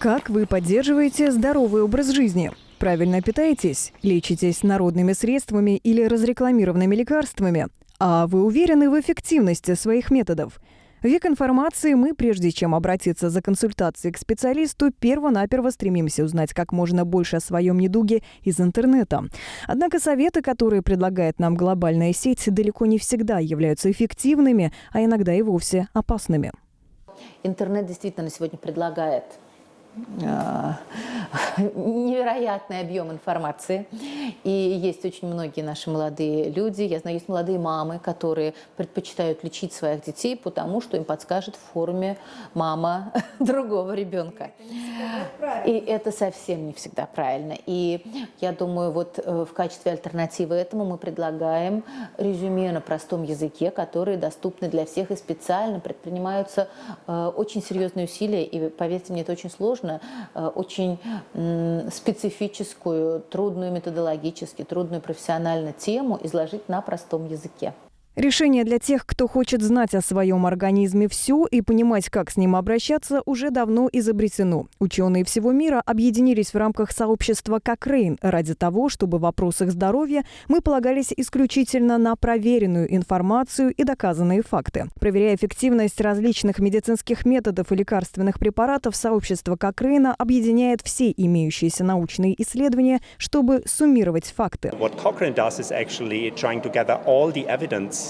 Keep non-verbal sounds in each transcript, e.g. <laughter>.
Как вы поддерживаете здоровый образ жизни? Правильно питаетесь? Лечитесь народными средствами или разрекламированными лекарствами? А вы уверены в эффективности своих методов? Век информации мы, прежде чем обратиться за консультацией к специалисту, перво-наперво стремимся узнать как можно больше о своем недуге из интернета. Однако советы, которые предлагает нам глобальная сеть, далеко не всегда являются эффективными, а иногда и вовсе опасными. Интернет действительно сегодня предлагает <laughs> невероятный объем информации. И есть очень многие наши молодые люди, я знаю, есть молодые мамы, которые предпочитают лечить своих детей, потому что им подскажет в форме мама <laughs> другого ребенка. И это совсем не всегда правильно. И я думаю, вот э, в качестве альтернативы этому мы предлагаем резюме на простом языке, которые доступны для всех и специально предпринимаются э, очень серьезные усилия. И поверьте мне, это очень сложно, э, очень специфическую, трудную методологически, трудную профессионально тему изложить на простом языке. Решение для тех, кто хочет знать о своем организме все и понимать, как с ним обращаться, уже давно изобретено. Ученые всего мира объединились в рамках сообщества Кокрейн ради того, чтобы в вопросах здоровья мы полагались исключительно на проверенную информацию и доказанные факты. Проверяя эффективность различных медицинских методов и лекарственных препаратов, сообщество Кокрейна объединяет все имеющиеся научные исследования, чтобы суммировать факты. What Cochrane does is actually trying to gather all the evidence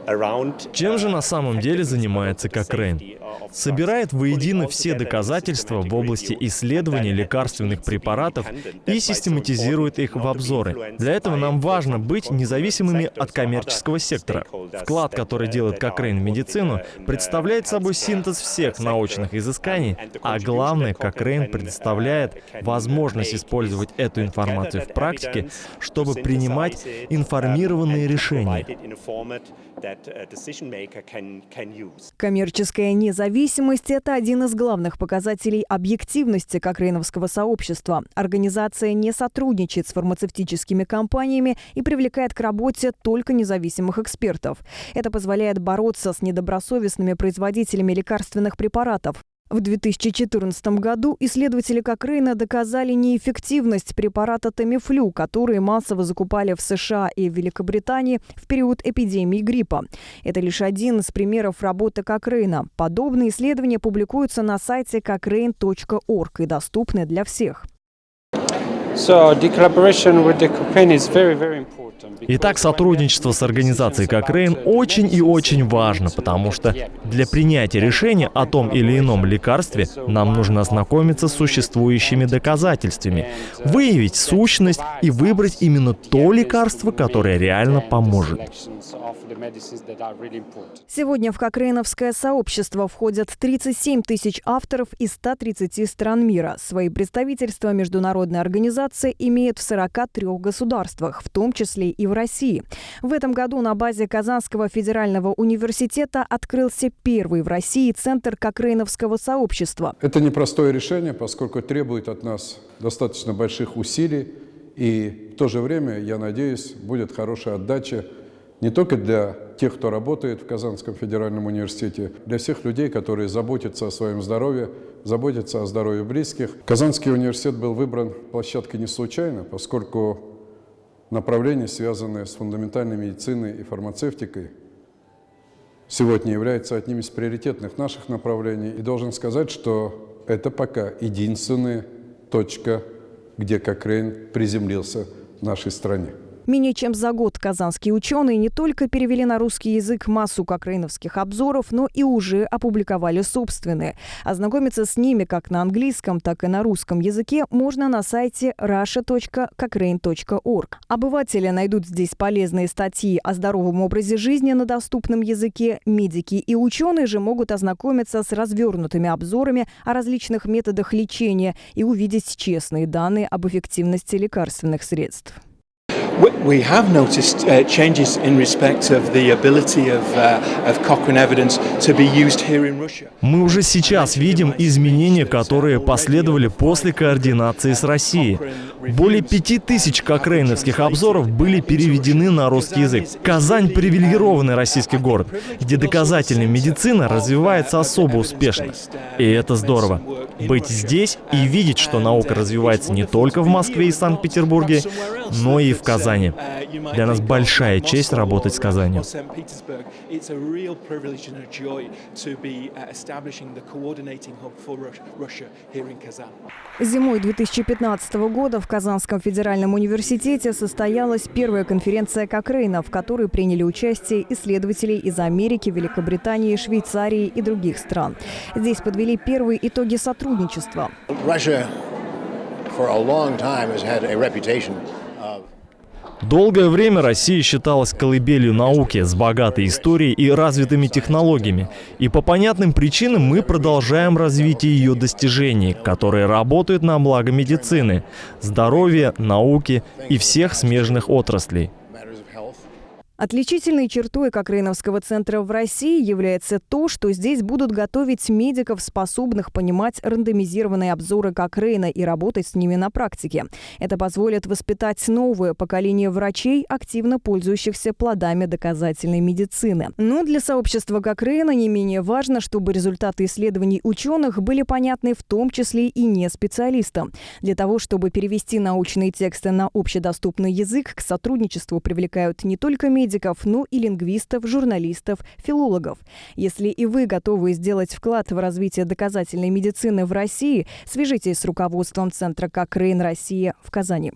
чем же на самом деле занимается Кокрейн? Собирает воедино все доказательства в области исследования лекарственных препаратов и систематизирует их в обзоры. Для этого нам важно быть независимыми от коммерческого сектора. Вклад, который делает Кокрейн в медицину, представляет собой синтез всех научных изысканий, а главное, Кокрейн предоставляет возможность использовать эту информацию в практике, чтобы принимать информированные решения. Коммерческая независимость – это один из главных показателей объективности кокрейновского сообщества. Организация не сотрудничает с фармацевтическими компаниями и привлекает к работе только независимых экспертов. Это позволяет бороться с недобросовестными производителями лекарственных препаратов. В 2014 году исследователи Кокрейна доказали неэффективность препарата Тамифлю, который массово закупали в США и Великобритании в период эпидемии гриппа. Это лишь один из примеров работы Кокрейна. Подобные исследования публикуются на сайте cochrane.org и доступны для всех. Итак, сотрудничество с организацией Кокрейн очень и очень важно, потому что для принятия решения о том или ином лекарстве нам нужно ознакомиться с существующими доказательствами, выявить сущность и выбрать именно то лекарство, которое реально поможет. Сегодня в Кокрейновское сообщество входят 37 тысяч авторов из 130 стран мира. Свои представительства международная организация имеет в 43 государствах, в том числе и в России. В этом году на базе Казанского федерального университета открылся первый в России центр Кокрейновского сообщества. Это непростое решение, поскольку требует от нас достаточно больших усилий. И в то же время, я надеюсь, будет хорошая отдача не только для тех, кто работает в Казанском федеральном университете, для всех людей, которые заботятся о своем здоровье, заботятся о здоровье близких. Казанский университет был выбран площадкой не случайно, поскольку направления, связанные с фундаментальной медициной и фармацевтикой, сегодня являются одним из приоритетных наших направлений. И должен сказать, что это пока единственная точка, где Кокрейн приземлился в нашей стране. Менее чем за год казанские ученые не только перевели на русский язык массу кокрейновских обзоров, но и уже опубликовали собственные. Ознакомиться с ними как на английском, так и на русском языке можно на сайте russia.cochrane.org. Обыватели найдут здесь полезные статьи о здоровом образе жизни на доступном языке. Медики и ученые же могут ознакомиться с развернутыми обзорами о различных методах лечения и увидеть честные данные об эффективности лекарственных средств. We have noticed uh, changes in respect of the ability of, uh, of Cochrane evidence to be used here in Russia. Мы уже сейчас видим изменения, которые последовали после координации с Россией. Более пяти тысяч кокрейновских обзоров были переведены на русский язык. Казань – привилегированный российский город, где доказательная медицина развивается особо успешно. И это здорово. Быть здесь и видеть, что наука развивается не только в Москве и Санкт-Петербурге, но и в Казани. Для нас большая честь работать с Казанью. Зимой 2015 года в Казанском федеральном университете состоялась первая конференция Кокрейна, в которой приняли участие исследователи из Америки, Великобритании, Швейцарии и других стран. Здесь подвели первые итоги сотрудничества. Russia for a long time has had a reputation Долгое время Россия считалась колыбелью науки с богатой историей и развитыми технологиями. И по понятным причинам мы продолжаем развитие ее достижений, которые работают на благо медицины, здоровья, науки и всех смежных отраслей. Отличительной чертой Кокрейновского центра в России является то, что здесь будут готовить медиков, способных понимать рандомизированные обзоры Кокрейна и работать с ними на практике. Это позволит воспитать новое поколение врачей, активно пользующихся плодами доказательной медицины. Но для сообщества Кокрейна не менее важно, чтобы результаты исследований ученых были понятны в том числе и не специалистам. Для того, чтобы перевести научные тексты на общедоступный язык, к сотрудничеству привлекают не только медиков, медиков, но и лингвистов, журналистов, филологов. Если и вы готовы сделать вклад в развитие доказательной медицины в России, свяжитесь с руководством Центра «Как Россия» в Казани.